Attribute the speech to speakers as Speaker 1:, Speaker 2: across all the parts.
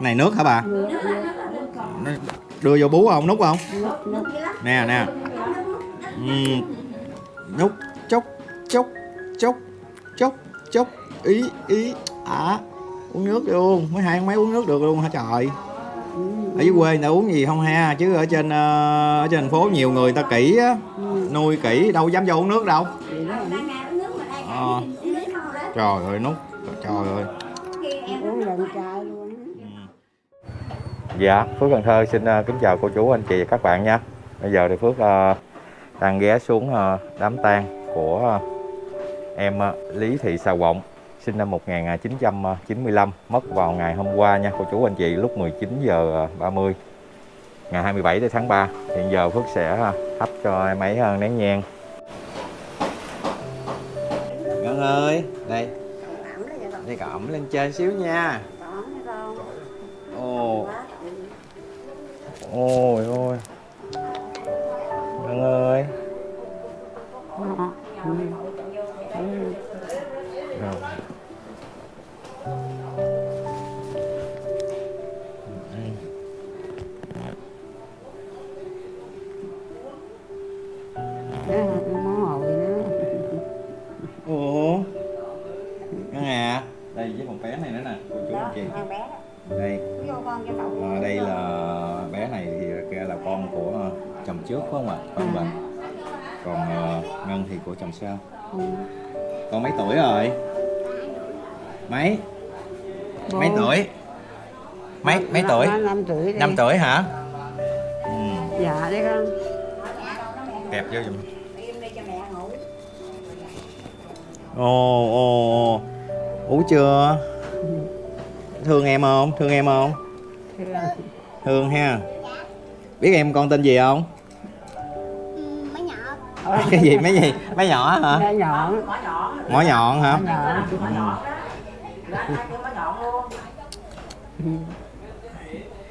Speaker 1: này nước hả bà? Đưa vô bú không? Nút không? Nè nè. Ừ. Nút. Chốc chốc chốc chốc chốc. Ý ý. À uống nước luôn. Mấy hai, mấy uống nước được luôn hả trời? Ở dưới quê người ta uống gì không ha? Chứ ở trên ờ, ở trên thành phố nhiều người ta kỹ á. Nuôi kỹ, đâu dám vô uống nước đâu. À. trời ơi, nút. Trời ơi. Dạ, Phước Cần Thơ xin ờ, kính chào cô chú, anh chị và các bạn nha. Bây giờ thì Phước ờ, đang ghé xuống ờ, đám tang của em Lý Thị Sào Vọng, sinh năm 1995, mất vào ngày hôm qua nha cô chú anh chị lúc 19 giờ ờ, 30 ngày 27 tháng 3. Hiện giờ Phước sẽ thắp cho em ấy nén nhang. Ngân ơi, đây, đây ẩm lên trên xíu nha. Ồ, ôi ôi. Ngân ơi. Rồi.
Speaker 2: món hồi nữa
Speaker 1: Ủa Ngân à? Đây với một bé này nữa nè. Cô chú anh chị Đây. À, Đây là bé này thì kia là con của chồng trước phải không ạ? Phải không bà Còn ờ, Ngân thì của chồng sau. Con mấy tuổi rồi? Mấy? Mấy tuổi? Mấy mấy tuổi?
Speaker 2: năm tuổi đi.
Speaker 1: 5 tuổi hả? Ừ.
Speaker 2: dạ đấy con.
Speaker 1: Kẹp vô giùm. Ồ ồ ồ. Uống chưa? Thương em không? Thương em không?
Speaker 2: Thương.
Speaker 1: Thương ha. Biết em con tên gì không?
Speaker 3: Mấy nhỏ.
Speaker 1: Cái gì? Mấy gì? Mấy nhỏ hả?
Speaker 2: Bé nhỏ.
Speaker 1: Mỏ nhọn hả? Ừ.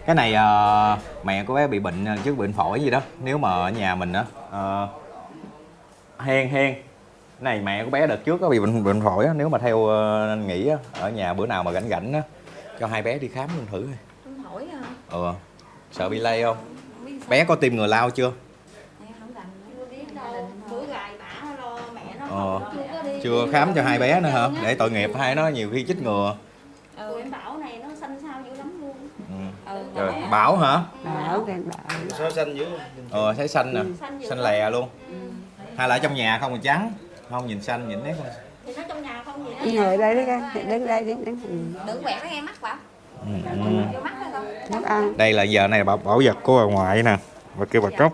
Speaker 1: cái này ờ, mẹ của bé bị bệnh ờ, trước bệnh phổi gì đó. Nếu mà ở nhà mình á ờ, hen hen cái này mẹ của bé đợt trước có bị bệnh bệnh phổi á. Nếu mà theo ờ, anh nghĩ á ở nhà bữa nào mà rảnh rảnh á cho hai bé đi khám luôn thử thôi
Speaker 3: à
Speaker 1: ừ sợ bị lây không? Bé có tiêm ngừa lao chưa? Ờ
Speaker 3: chưa
Speaker 1: khám cho hai bé nữa hả? Để tội nghiệp hai nó nhiều khi chích ngừa.
Speaker 3: Ừ. bảo này nó xanh xao dữ lắm luôn.
Speaker 1: Ừ.
Speaker 3: ừ
Speaker 1: rồi bảo. hả?
Speaker 2: Bảo
Speaker 4: Sao xanh dữ?
Speaker 1: Ờ thấy xanh nè.
Speaker 3: Xanh
Speaker 1: lè luôn.
Speaker 3: Ừ.
Speaker 1: hay là ở trong nhà không mà trắng. Không nhìn xanh nhìn nét
Speaker 3: thì nó trong nhà không gì đó
Speaker 2: ngồi đây đấy con. Đứng đây đứng đứng
Speaker 3: quẹt nó nghe mắt bảo
Speaker 1: ừ.
Speaker 2: Thức ăn.
Speaker 1: Đây là giờ này bảo, bảo vật của bà ngoại nè và kêu bà cốc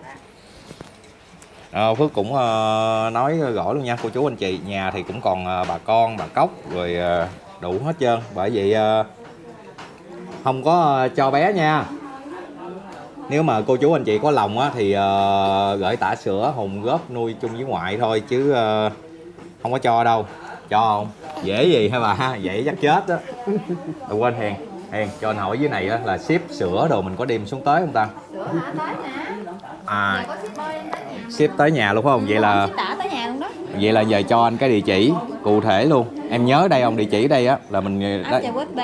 Speaker 1: Ờ, Phước cũng ờ, nói rõ luôn nha cô chú anh chị nhà thì cũng còn ờ, bà con bà cốc rồi ờ, đủ hết trơn. Bởi vậy ờ, không có ờ, cho bé nha. Nếu mà cô chú anh chị có lòng á thì ờ, gửi tả sữa hùng góp nuôi chung với ngoại thôi chứ ờ, không có cho đâu. Cho không? Dễ gì hả bà? Ha dễ chắc chết đó đừng quên hèn hèn cho anh hỏi dưới này á là ship sữa đồ mình có đem xuống tới không ta?
Speaker 3: Sữa hả? Tới nè.
Speaker 1: À.
Speaker 3: Có shipper em tới nhà
Speaker 1: ship tới nhà luôn phải không? Vậy là
Speaker 3: ship tới nhà luôn đó.
Speaker 1: Vậy là giờ cho anh cái địa chỉ cụ thể luôn. Em nhớ đây không địa chỉ đây á là mình
Speaker 3: ấp trà quýt b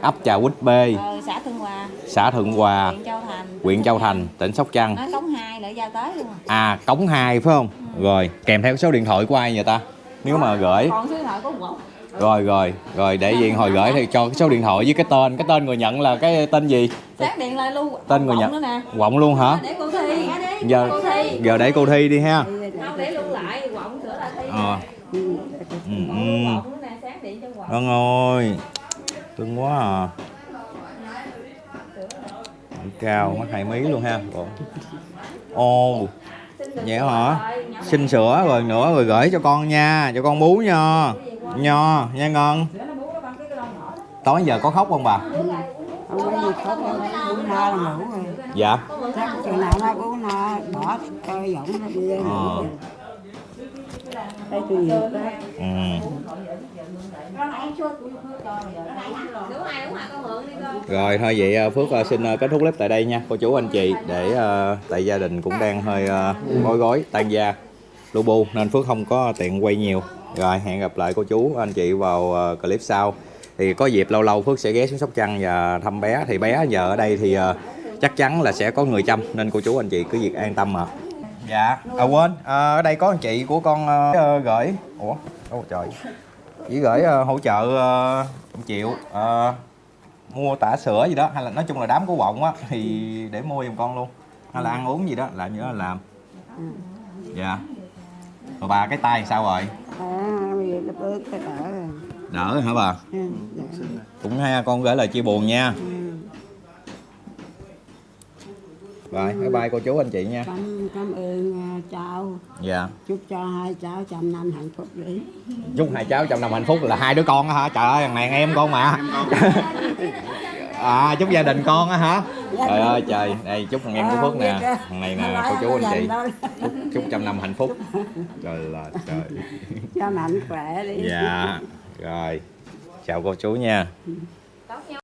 Speaker 1: ấp trà quýt b
Speaker 3: ờ, xã Thương Hòa.
Speaker 1: Xã Thượng Hòa.
Speaker 3: Huyện Châu Thành.
Speaker 1: Huyện Châu Thành tỉnh Sóc Trăng.
Speaker 3: Nói cống hai lại giao tới luôn. À
Speaker 1: à cống 2 phải không? Rồi kèm theo số điện thoại của ai vậy ta? Nếu mà gửi.
Speaker 3: Còn số điện thoại của quận
Speaker 1: rồi rồi rồi để diện hồi gửi thì cho cái số điện thoại với cái tên. Cái tên người nhận là cái tên gì?
Speaker 3: Xác điện lại luôn
Speaker 1: tên người nhận.
Speaker 3: nữa nè.
Speaker 1: Quọng luôn hả?
Speaker 3: Để cô thi.
Speaker 1: Giờ
Speaker 3: cô thi.
Speaker 1: giờ để cô thi đi ha.
Speaker 3: Không để lưu lại quận sửa lại thi
Speaker 1: ờ.
Speaker 2: Ừ.
Speaker 1: ừ, Vâng ơi Cưng quá à. Cao mắt hai mí luôn ha Ồ. Ồ Vậy hả? Xin sữa rồi nữa rồi gửi cho con nha Cho con bú nha Nho nha Ngân. Tối giờ có khóc không bà?
Speaker 2: Không có gì khóc đâu uống no là ngủ rồi.
Speaker 1: Dạ.
Speaker 2: Chắc chừng nào nó uống no bỏ coi giọng nó đi. Lên
Speaker 1: Ờ.
Speaker 2: ngủ thấy tôi nhiều quá.
Speaker 1: Ừ. Rồi thôi vậy à, Phước à, xin à, kết thúc clip tại đây nha. Cô chú anh chị để tại gia đình cũng đang hơi bối rối tan gia lu bu nên Phước không có tiện quay nhiều rồi hẹn gặp lại cô chú anh chị vào à, clip sau. Thì có dịp lâu lâu Phước sẽ ghé xuống Sóc Trăng và thăm bé. Thì bé giờ ở đây thì ờ, chắc chắn là sẽ có người chăm nên cô chú anh chị cứ việc an tâm mà dạ. À quên. Ờ, ở đây có anh chị của con ờ, ờ, gửi. Ủa ôi trời. Chỉ gửi ờ, hỗ trợ uh, triệu ờ, mua tả sữa gì đó hay là nói chung là đám của bọng á thì để mua giùm con luôn. Hay là ăn uống gì đó là nhớ là làm dạ. Rồi bà cái tay sao rồi?
Speaker 2: à nó bớt cái đỡ rồi.
Speaker 1: Đỡ hả bà?
Speaker 2: Ừ, dạ.
Speaker 1: cũng ha con gửi lời chia buồn nha.
Speaker 2: Ừ.
Speaker 1: rồi bye bye cô chú anh chị nha.
Speaker 2: Cảm cảm ơn à, cháu.
Speaker 1: Dạ.
Speaker 2: Chúc cho hai cháu trăm năm hạnh phúc đi.
Speaker 1: Chúc hai cháu trong năm hạnh phúc là hai đứa con á hả? Trời ơi thằng này em con mà à chúc gia đình con á hả? Trời ơi trời. Đây chúc thằng em của phước nè. thằng này nè cô chú anh chị. chúc, chúc trăm năm hạnh phúc. Trời là trời.
Speaker 2: Cho mạnh khỏe đi.
Speaker 1: Dạ rồi. Chào cô chú nha